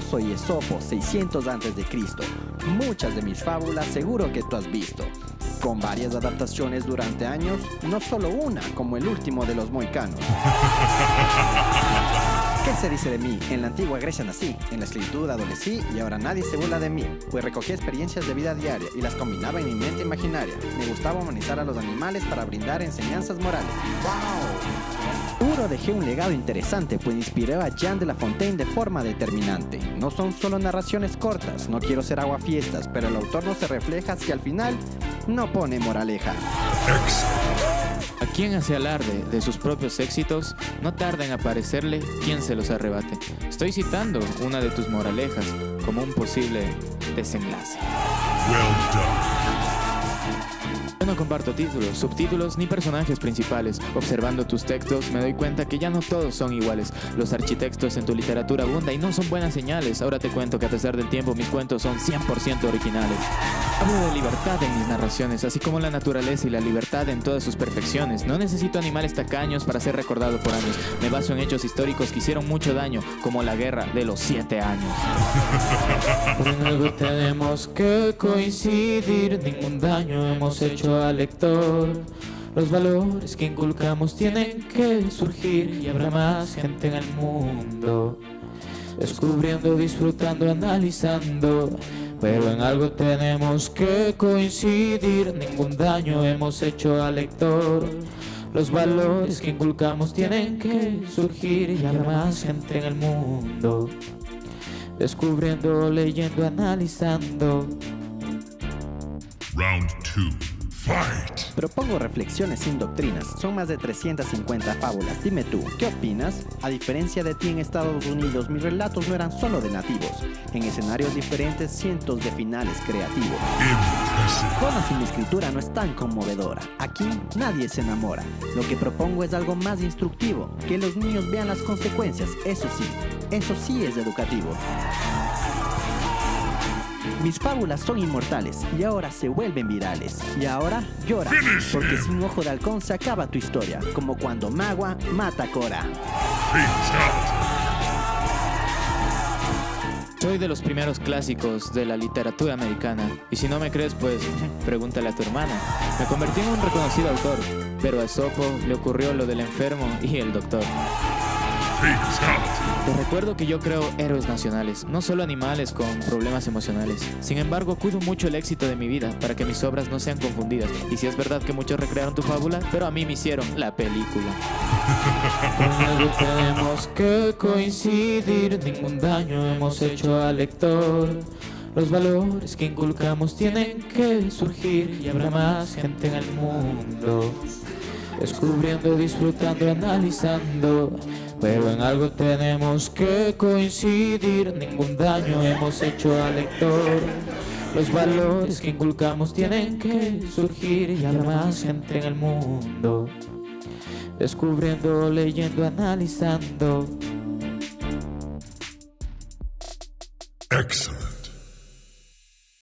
soy Esopo, 600 a.C. Muchas de mis fábulas seguro que tú has visto. Con varias adaptaciones durante años, no solo una, como el último de los moicanos. ¿Qué se dice de mí? En la antigua Grecia nací, en la esclavitud adolecí y ahora nadie se burla de mí, pues recogí experiencias de vida diaria y las combinaba en mi mente imaginaria. Me gustaba humanizar a los animales para brindar enseñanzas morales. ¡Wow! Seguro dejé un legado interesante, pues inspiré a Jean de La Fontaine de forma determinante. No son solo narraciones cortas, no quiero ser aguafiestas, pero el autor no se refleja si al final no pone moraleja. A quien hace alarde de sus propios éxitos, no tarda en aparecerle quien se los arrebate. Estoy citando una de tus moralejas como un posible desenlace. No comparto títulos, subtítulos ni personajes principales. Observando tus textos me doy cuenta que ya no todos son iguales. Los architectos en tu literatura abunda y no son buenas señales. Ahora te cuento que a pesar del tiempo mis cuentos son 100% originales. Hablo de libertad en mis narraciones, así como la naturaleza y la libertad en todas sus perfecciones. No necesito animales tacaños para ser recordado por años. Me baso en hechos históricos que hicieron mucho daño, como la guerra de los siete años. Algo tenemos que coincidir, ningún daño hemos hecho lector. Los valores que inculcamos tienen que surgir y habrá más gente en el mundo. Descubriendo, disfrutando, analizando. Pero en algo tenemos que coincidir, ningún daño hemos hecho al lector. Los valores que inculcamos tienen que surgir y habrá más gente en el mundo. Descubriendo, leyendo, analizando. Round 2. Propongo reflexiones sin doctrinas. Son más de 350 fábulas. Dime tú, ¿qué opinas? A diferencia de ti en Estados Unidos, mis relatos no eran solo de nativos. En escenarios diferentes, cientos de finales creativos. Con así mi escritura no es tan conmovedora. Aquí nadie se enamora. Lo que propongo es algo más instructivo. Que los niños vean las consecuencias. Eso sí, eso sí es educativo. Mis fábulas son inmortales y ahora se vuelven virales. Y ahora llora, porque sin ojo de halcón se acaba tu historia, como cuando Magua mata a Cora. Soy de los primeros clásicos de la literatura americana, y si no me crees, pues pregúntale a tu hermana. Me convertí en un reconocido autor, pero a Sopo le ocurrió lo del enfermo y el doctor. Te recuerdo que yo creo héroes nacionales, no solo animales con problemas emocionales. Sin embargo, cuido mucho el éxito de mi vida para que mis obras no sean confundidas. Y si es verdad que muchos recrearon tu fábula, pero a mí me hicieron la película. tenemos que coincidir, ningún daño hemos hecho al lector. Los valores que inculcamos tienen que surgir y habrá más gente en el mundo. Descubriendo, disfrutando, analizando pero en algo tenemos que coincidir, ningún daño hemos hecho al lector. Los valores que inculcamos tienen que surgir y habrá más gente en el mundo. Descubriendo, leyendo, analizando. Excellent.